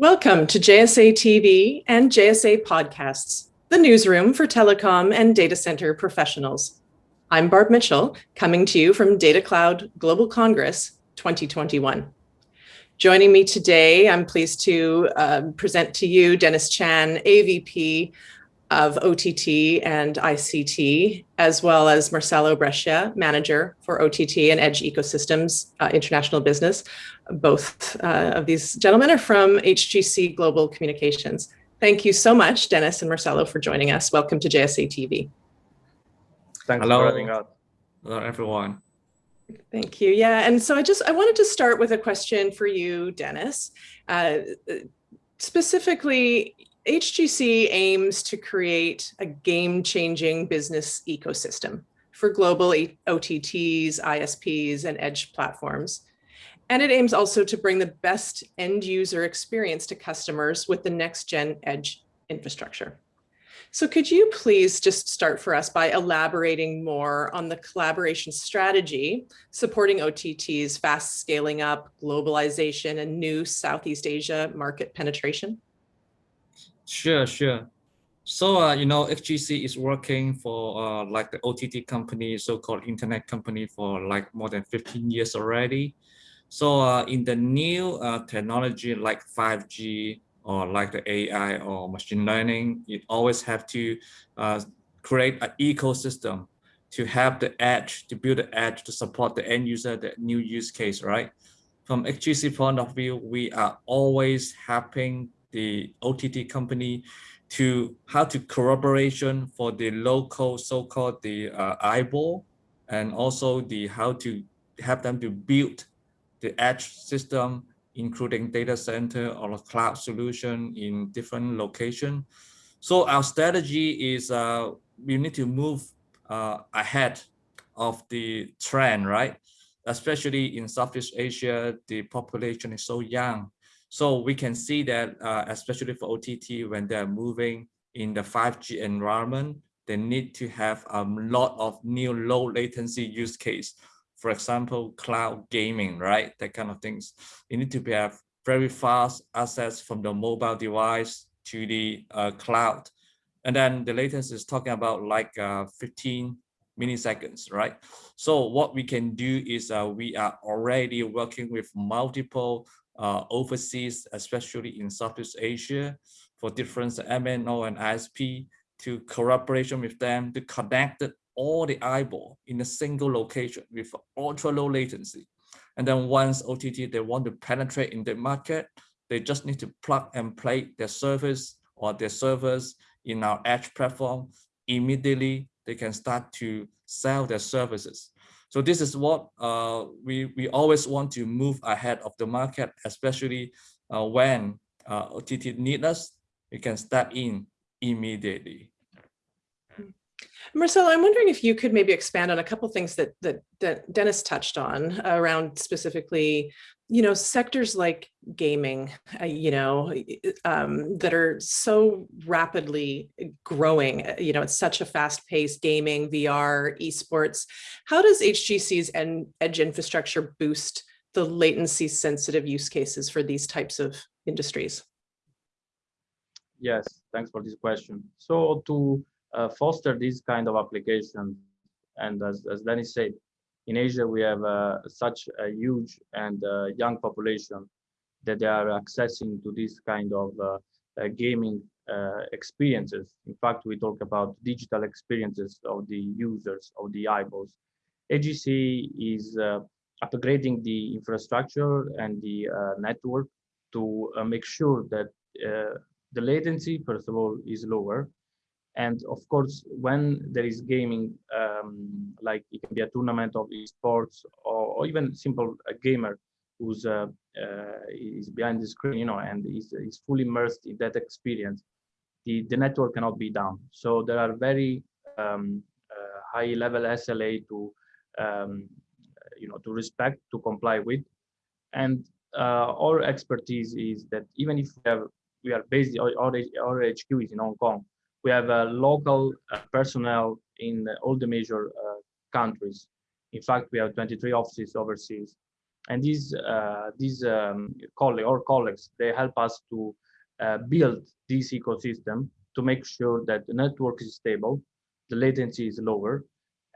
Welcome to JSA TV and JSA Podcasts, the newsroom for telecom and data center professionals. I'm Barb Mitchell, coming to you from Data Cloud Global Congress 2021. Joining me today, I'm pleased to uh, present to you Dennis Chan, AVP of OTT and ICT, as well as Marcelo Brescia, Manager for OTT and Edge Ecosystems uh, International Business. Both uh, of these gentlemen are from HGC Global Communications. Thank you so much, Dennis and Marcelo, for joining us. Welcome to JSA TV. Thanks Hello. for having us. Hello, everyone. Thank you. Yeah, and so I just I wanted to start with a question for you, Dennis. Uh, specifically, HGC aims to create a game-changing business ecosystem for global OTTs, ISPs, and edge platforms. And it aims also to bring the best end user experience to customers with the next gen edge infrastructure. So could you please just start for us by elaborating more on the collaboration strategy supporting OTT's fast scaling up, globalization, and new Southeast Asia market penetration? Sure, sure. So, uh, you know, HGC is working for uh, like the OTT company, so-called internet company for like more than 15 years already. So uh, in the new uh, technology like 5G or like the AI or machine learning, you always have to uh, create an ecosystem to have the edge, to build the edge to support the end user, the new use case, right? From HGC point of view, we are always helping the OTT company to how to collaboration for the local so-called the uh, eyeball and also the how to help them to build the edge system including data center or cloud solution in different location. So our strategy is uh, we need to move uh, ahead of the trend right? Especially in Southeast Asia the population is so young so we can see that, uh, especially for OTT, when they're moving in the 5G environment, they need to have a lot of new low latency use case. For example, cloud gaming, right? That kind of things. You need to have very fast access from the mobile device to the uh, cloud. And then the latency is talking about like uh, 15 milliseconds, right? So what we can do is uh, we are already working with multiple uh, overseas, especially in Southeast Asia, for different MNO and ISP to collaboration with them to connect all the eyeball in a single location with ultra low latency. And then once OTT, they want to penetrate in the market, they just need to plug and play their service or their servers in our edge platform. Immediately, they can start to sell their services. So this is what uh, we, we always want to move ahead of the market, especially uh, when uh, OTT need us, we can step in immediately. Marcelo, I'm wondering if you could maybe expand on a couple things that, that, that Dennis touched on around specifically you know, sectors like gaming, uh, you know, um, that are so rapidly growing, uh, you know, it's such a fast paced gaming, VR, esports. How does HGC's and edge infrastructure boost the latency sensitive use cases for these types of industries? Yes, thanks for this question. So to uh, foster this kind of application, and as, as Dennis said, in Asia, we have uh, such a huge and uh, young population that they are accessing to this kind of uh, gaming experiences. In fact, we talk about digital experiences of the users, of the eyeballs. HGC is upgrading the infrastructure and the network to make sure that the latency, first of all, is lower, and of course, when there is gaming, um, like it can be a tournament of esports or, or even simple a gamer who's uh, uh, is behind the screen, you know, and is, is fully immersed in that experience, the, the network cannot be down. So there are very um, uh, high level SLA to, um, you know, to respect, to comply with. And uh, our expertise is that even if we, have, we are based, our, our HQ is in Hong Kong, we have a local uh, personnel in all the major uh, countries. In fact, we have 23 offices overseas. and these uh, these um, colleagues or colleagues they help us to build this ecosystem to make sure that the network is stable, the latency is lower,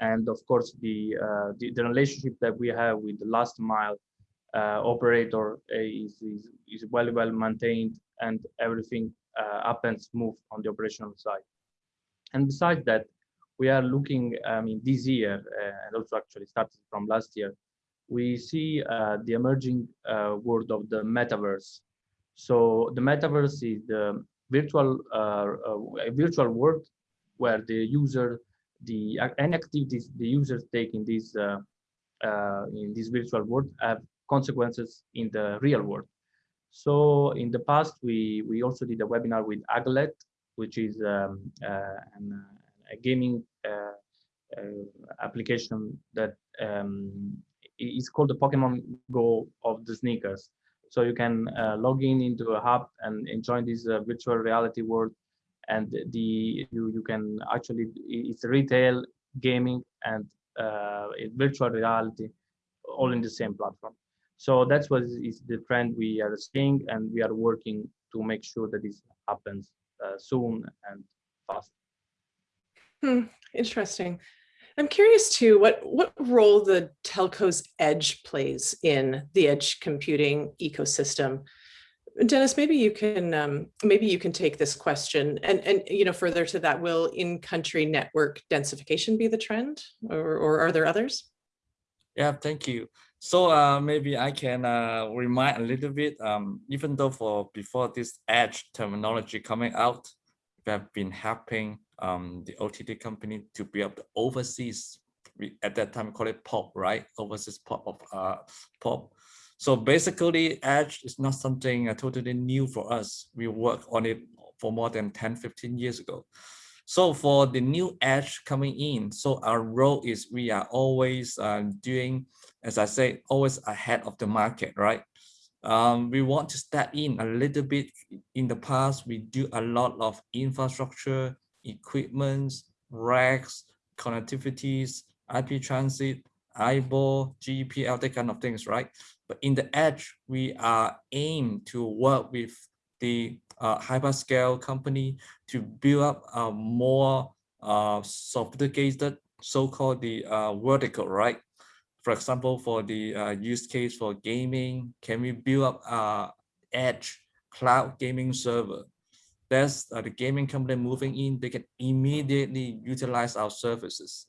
and of course the uh, the, the, relationship that we have with the last mile uh, operator is, is, is well well maintained and everything uh, up and smooth on the operational side. And besides that, we are looking, I mean, this year, uh, and also actually started from last year, we see uh, the emerging uh, world of the metaverse. So the metaverse is the virtual uh, uh, virtual world where the user, the any activities the users take in this in this virtual world have consequences in the real world. So in the past, we we also did a webinar with Aglet, which is um, uh, an, uh, a gaming uh, application that um, is called the Pokemon Go of the sneakers. So you can log in into a hub and enjoy this virtual reality world, and the you you can actually it's retail gaming and uh, virtual reality all in the same platform. So that's what is the trend we are seeing, and we are working to make sure that this happens uh, soon and fast. Hmm, interesting. I'm curious too, what, what role the telco's edge plays in the edge computing ecosystem. Dennis, maybe you can um, maybe you can take this question and and you know further to that, will in-country network densification be the trend, or or are there others? Yeah, thank you. So uh, maybe I can uh, remind a little bit. Um, even though for before this edge terminology coming out, we have been helping um, the OTT company to build overseas, we, at that time call it POP, right? Overseas POP of uh, POP. So basically Edge is not something uh, totally new for us. We work on it for more than 10, 15 years ago. So for the new Edge coming in, so our role is we are always uh, doing, as I say, always ahead of the market, right? Um, we want to step in a little bit. In the past, we do a lot of infrastructure, equipments, racks, connectivities, IP transit, eyeball, GPL, that kind of things, right? But in the edge, we are aimed to work with the uh, hyperscale company to build up a more uh, sophisticated, so-called the uh, vertical, right? For example, for the uh, use case for gaming, can we build up a edge cloud gaming server that's uh, the gaming company moving in, they can immediately utilize our services.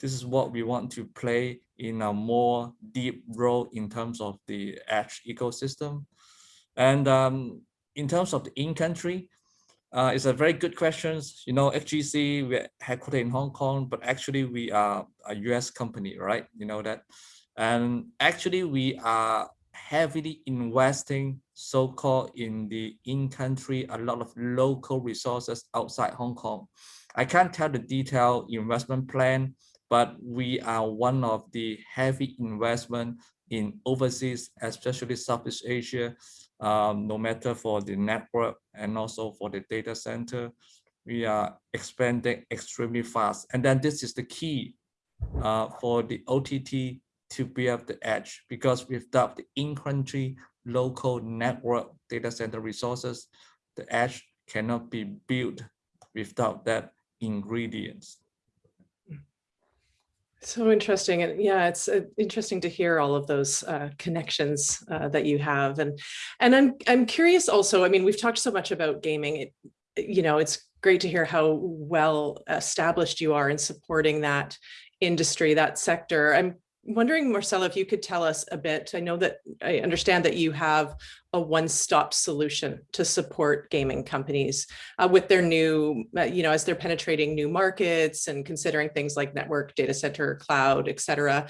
This is what we want to play in a more deep role in terms of the edge ecosystem. And um, in terms of the in-country, uh, it's a very good question. You know, HGC, we're headquartered in Hong Kong, but actually we are a US company, right? You know that. And actually we are heavily investing so-called in the in-country, a lot of local resources outside Hong Kong. I can't tell the detailed investment plan, but we are one of the heavy investment in overseas, especially Southeast Asia, um, no matter for the network and also for the data center. We are expanding extremely fast. And then this is the key uh, for the OTT to build the edge because without the in-country local network data center resources, the edge cannot be built without that ingredients. So interesting. And yeah, it's uh, interesting to hear all of those uh, connections uh, that you have. And, and I'm, I'm curious also, I mean, we've talked so much about gaming. It, you know, it's great to hear how well established you are in supporting that industry, that sector. I'm wondering, Marcelo, if you could tell us a bit. I know that I understand that you have a one-stop solution to support gaming companies uh, with their new, uh, you know, as they're penetrating new markets and considering things like network, data center, cloud, et cetera.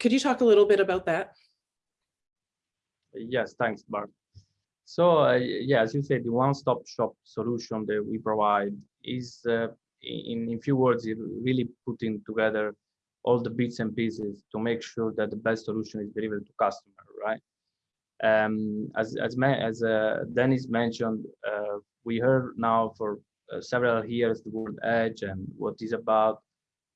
Could you talk a little bit about that? Yes, thanks, Barb. So uh, yeah, as you said, the one-stop shop solution that we provide is, uh, in, in few words, really putting together all the bits and pieces to make sure that the best solution is delivered to customer, right? Um, as as, as uh, Dennis mentioned, uh, we heard now for uh, several years the word edge and what is about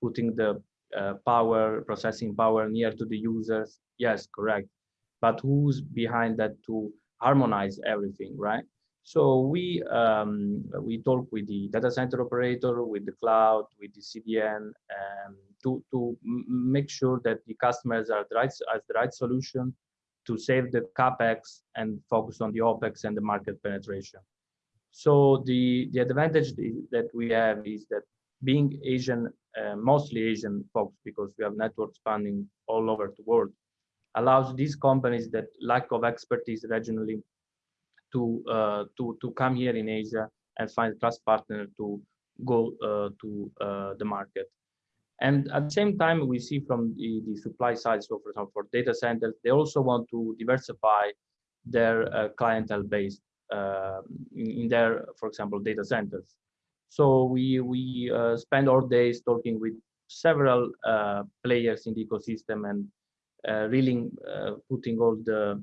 putting the uh, power, processing power near to the users. Yes, correct. but who's behind that to harmonize everything, right? So we um, we talk with the data center operator, with the cloud, with the CDN, um, to to make sure that the customers are the right as the right solution to save the capex and focus on the opex and the market penetration. So the the advantage that we have is that being Asian, uh, mostly Asian folks, because we have network spanning all over the world, allows these companies that lack of expertise regionally to uh, to to come here in Asia and find a trust partner to go uh, to uh, the market. And at the same time, we see from the, the supply side, so for example, for data centers, they also want to diversify their uh, clientele base uh, in, in, their, for example, data centers. So we we uh, spend our days talking with several players in the ecosystem and really putting all the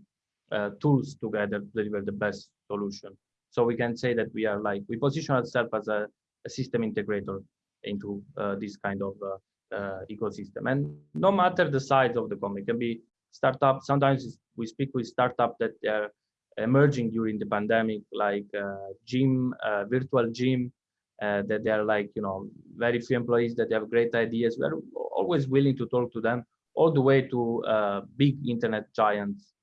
uh, tools together to deliver the best solution. So we can say that we are like, we position ourselves as a, a system integrator into uh, this kind of uh, uh, ecosystem. And no matter the size of the company, can be startup. Sometimes we speak with startup that are emerging during the pandemic, like uh, gym, uh, virtual gym, that they are like, you know, very few employees that have great ideas. We're always willing to talk to them all the way to big internet giants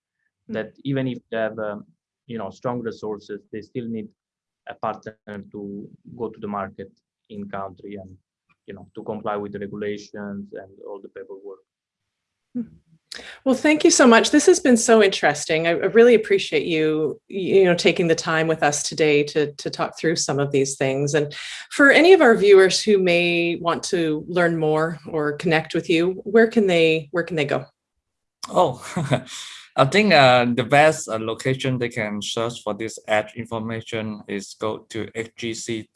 that even if they have um, you know strong resources they still need a partner to go to the market in country and you know to comply with the regulations and all the paperwork. Hmm. well thank you so much. This has been so interesting. I, I really appreciate you you know taking the time with us today to to talk through some of these things. And for any of our viewers who may want to learn more or connect with you where can they where can they go? Oh I think uh, the best uh, location they can search for this edge information is go to hgc.com.hk.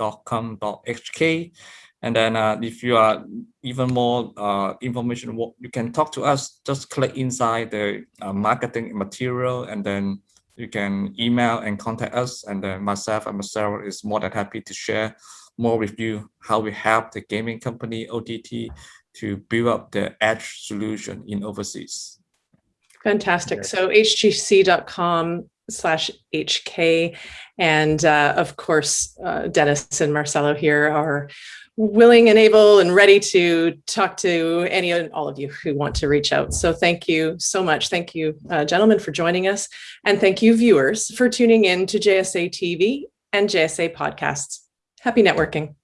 And then uh, if you are even more uh, information, you can talk to us, just click inside the uh, marketing material and then you can email and contact us. And then myself and Marcelo is more than happy to share more with you how we help the gaming company OTT to build up the edge solution in overseas. Fantastic. So hgc.com slash HK. And uh, of course, uh, Dennis and Marcelo here are willing and able and ready to talk to any and all of you who want to reach out. So thank you so much. Thank you, uh, gentlemen, for joining us. And thank you, viewers, for tuning in to JSA TV and JSA podcasts. Happy networking.